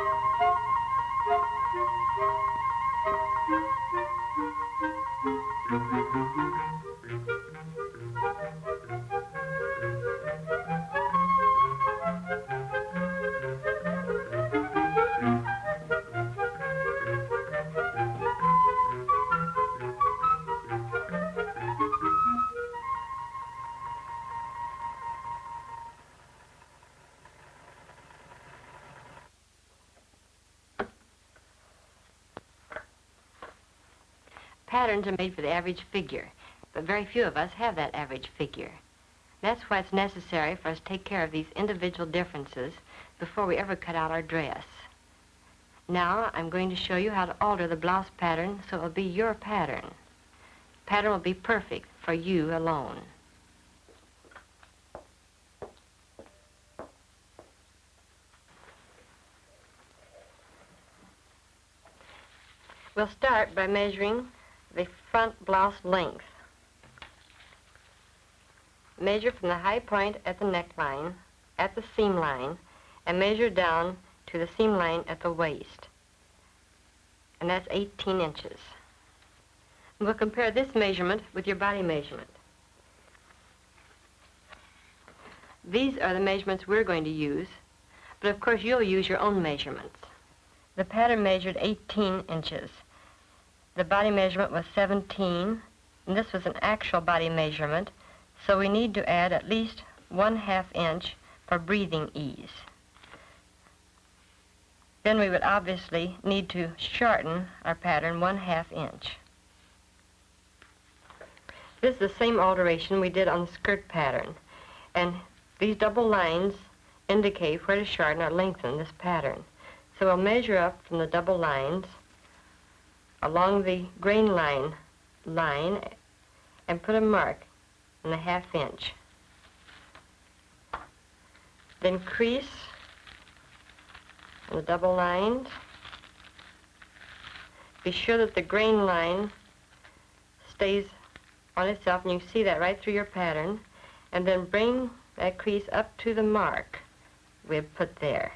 Thank you. Patterns are made for the average figure, but very few of us have that average figure. That's why it's necessary for us to take care of these individual differences before we ever cut out our dress. Now, I'm going to show you how to alter the blouse pattern so it will be your pattern. Pattern will be perfect for you alone. We'll start by measuring the front blouse length. Measure from the high point at the neckline, at the seam line, and measure down to the seam line at the waist. And that's 18 inches. And we'll compare this measurement with your body measurement. These are the measurements we're going to use, but of course you'll use your own measurements. The pattern measured 18 inches. The body measurement was 17, and this was an actual body measurement, so we need to add at least one half inch for breathing ease. Then we would obviously need to shorten our pattern one half inch. This is the same alteration we did on the skirt pattern, and these double lines indicate where to shorten or lengthen this pattern. So we'll measure up from the double lines along the grain line line and put a mark in the half inch. Then crease the double lines. Be sure that the grain line stays on itself and you see that right through your pattern and then bring that crease up to the mark we've put there.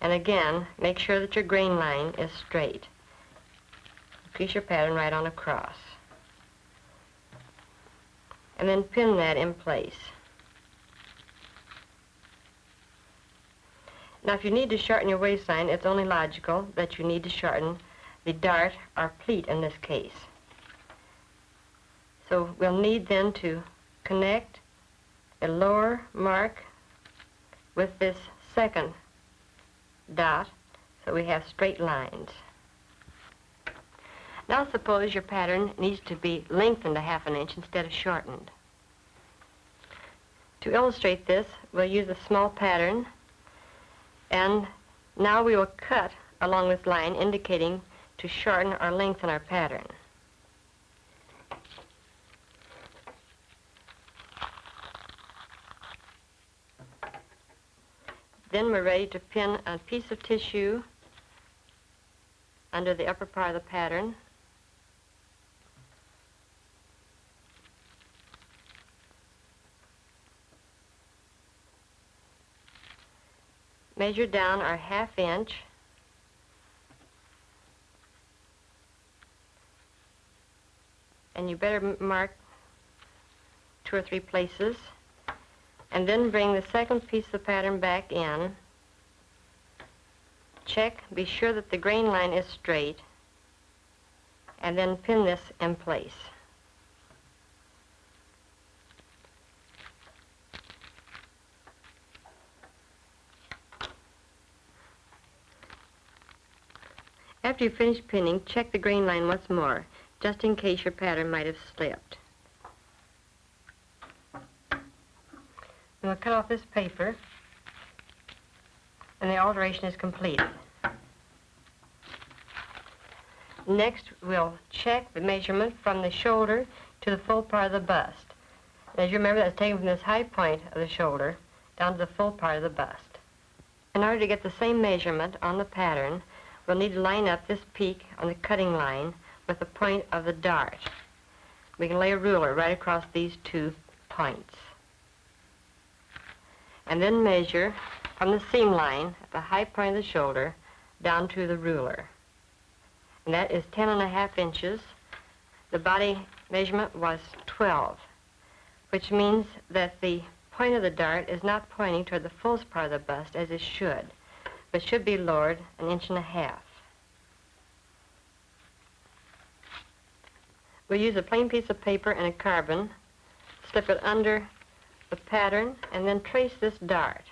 And again, make sure that your grain line is straight. Crease your pattern right on across. And then pin that in place. Now, if you need to shorten your waistline, it's only logical that you need to shorten the dart or pleat in this case. So we'll need then to connect a lower mark with this second dot so we have straight lines. Now suppose your pattern needs to be lengthened a half an inch instead of shortened. To illustrate this, we'll use a small pattern and now we will cut along this line indicating to shorten or lengthen our pattern. Then we're ready to pin a piece of tissue under the upper part of the pattern. Measure down our half inch. And you better mark two or three places. And then bring the second piece of the pattern back in. Check, be sure that the grain line is straight. And then pin this in place. After you finish pinning, check the grain line once more, just in case your pattern might have slipped. And we'll cut off this paper, and the alteration is completed. Next, we'll check the measurement from the shoulder to the full part of the bust. as you remember, that's taken from this high point of the shoulder down to the full part of the bust. In order to get the same measurement on the pattern, We'll need to line up this peak on the cutting line with the point of the dart. We can lay a ruler right across these two points. And then measure from the seam line at the high point of the shoulder down to the ruler. And that is 10 and a half inches. The body measurement was 12, which means that the point of the dart is not pointing toward the fullest part of the bust as it should but should be lowered an inch and a half. We'll use a plain piece of paper and a carbon, slip it under the pattern, and then trace this dart.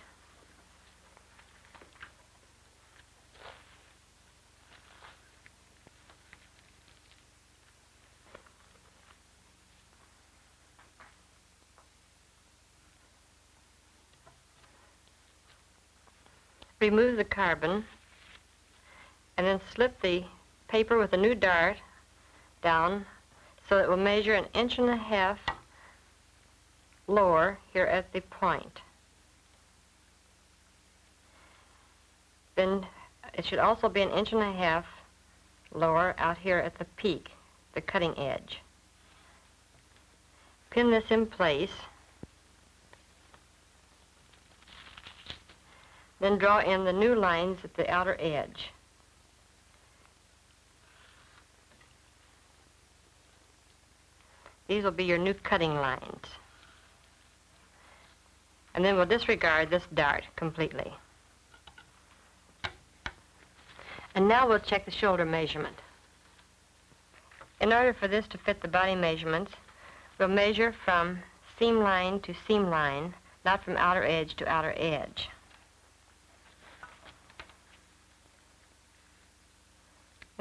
Remove the carbon and then slip the paper with a new dart down so it will measure an inch and a half lower here at the point. Then it should also be an inch and a half lower out here at the peak, the cutting edge. Pin this in place. Then draw in the new lines at the outer edge. These will be your new cutting lines. And then we'll disregard this dart completely. And now we'll check the shoulder measurement. In order for this to fit the body measurements, we'll measure from seam line to seam line, not from outer edge to outer edge.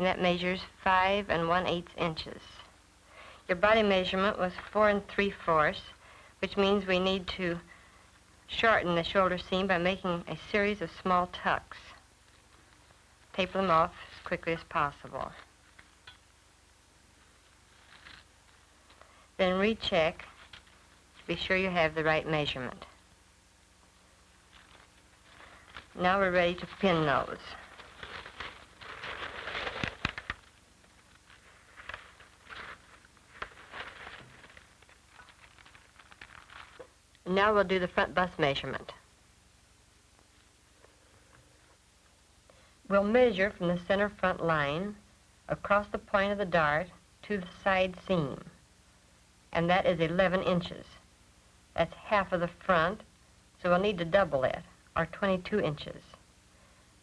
And that measures 5 and 1 8 inches. Your body measurement was 4 and 3 fourths, which means we need to shorten the shoulder seam by making a series of small tucks. Taper them off as quickly as possible. Then recheck to be sure you have the right measurement. Now we're ready to pin those. Now we'll do the front bust measurement. We'll measure from the center front line across the point of the dart to the side seam, and that is 11 inches. That's half of the front, so we'll need to double it, or 22 inches.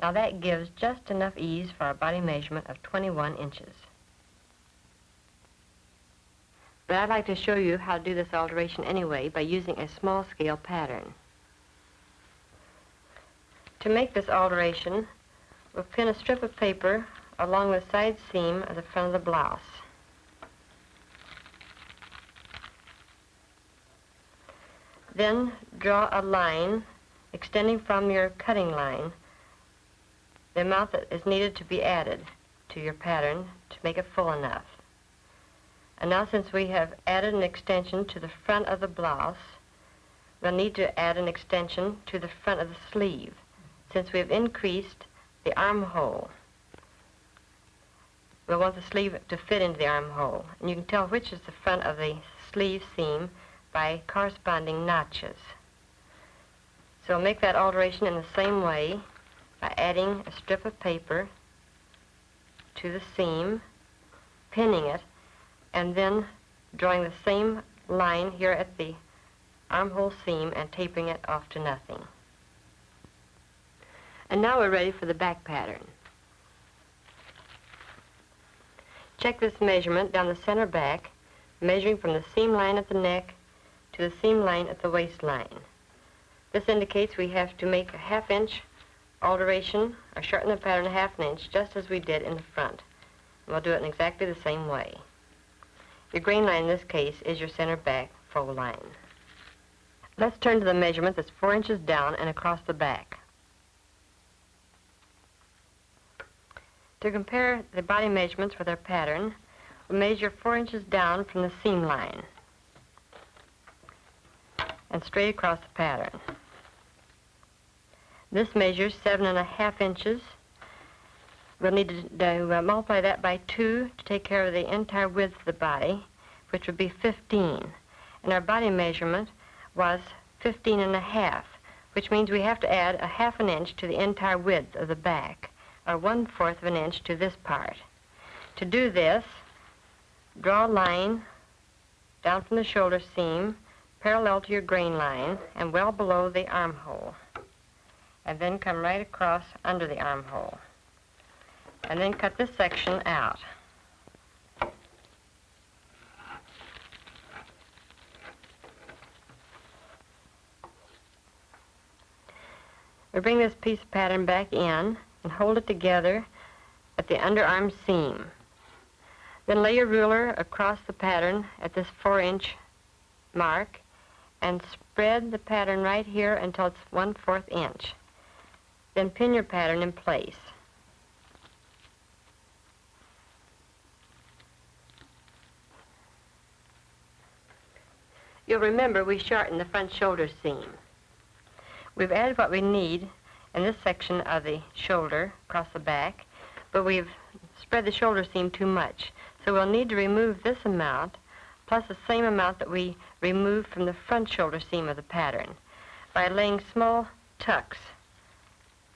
Now that gives just enough ease for our body measurement of 21 inches. But I'd like to show you how to do this alteration anyway by using a small scale pattern. To make this alteration, we'll pin a strip of paper along the side seam of the front of the blouse. Then draw a line extending from your cutting line, the amount that is needed to be added to your pattern to make it full enough. And now since we have added an extension to the front of the blouse, we'll need to add an extension to the front of the sleeve since we've increased the armhole. We'll want the sleeve to fit into the armhole. And you can tell which is the front of the sleeve seam by corresponding notches. So we'll make that alteration in the same way by adding a strip of paper to the seam, pinning it, and then drawing the same line here at the armhole seam and taping it off to nothing. And now we're ready for the back pattern. Check this measurement down the center back, measuring from the seam line at the neck to the seam line at the waistline. This indicates we have to make a half inch alteration or shorten the pattern a half an inch just as we did in the front. And we'll do it in exactly the same way. Your grain line in this case is your center back fold line. Let's turn to the measurement that's four inches down and across the back. To compare the body measurements with our pattern, we measure four inches down from the seam line and straight across the pattern. This measures seven and a half inches We'll need to, to uh, multiply that by 2 to take care of the entire width of the body, which would be 15. And our body measurement was 15 and a half, which means we have to add a half an inch to the entire width of the back, or one-fourth of an inch to this part. To do this, draw a line down from the shoulder seam, parallel to your grain line, and well below the armhole. And then come right across under the armhole and then cut this section out. We bring this piece of pattern back in and hold it together at the underarm seam. Then lay your ruler across the pattern at this four inch mark and spread the pattern right here until it's one fourth inch. Then pin your pattern in place. You'll remember we shortened the front shoulder seam. We've added what we need in this section of the shoulder across the back, but we've spread the shoulder seam too much. So we'll need to remove this amount plus the same amount that we removed from the front shoulder seam of the pattern by laying small tucks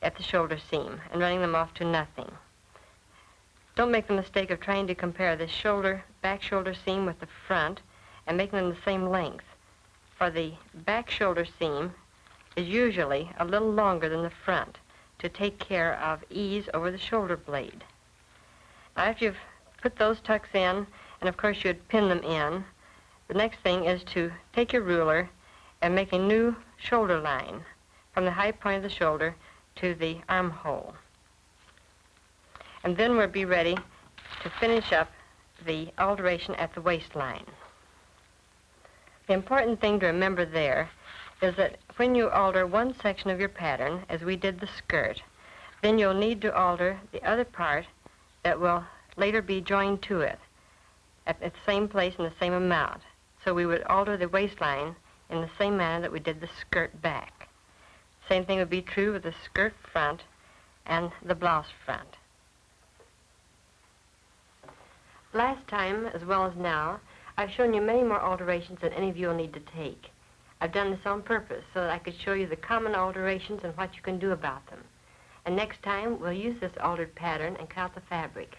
at the shoulder seam and running them off to nothing. Don't make the mistake of trying to compare the shoulder, back shoulder seam with the front and making them the same length. For the back shoulder seam is usually a little longer than the front to take care of ease over the shoulder blade. Now, after you've put those tucks in, and of course you'd pin them in, the next thing is to take your ruler and make a new shoulder line from the high point of the shoulder to the armhole. And then we'll be ready to finish up the alteration at the waistline. The important thing to remember there is that when you alter one section of your pattern, as we did the skirt, then you'll need to alter the other part that will later be joined to it at the same place in the same amount. So we would alter the waistline in the same manner that we did the skirt back. Same thing would be true with the skirt front and the blouse front. Last time, as well as now, I've shown you many more alterations than any of you will need to take. I've done this on purpose so that I could show you the common alterations and what you can do about them. And next time, we'll use this altered pattern and cut out the fabric.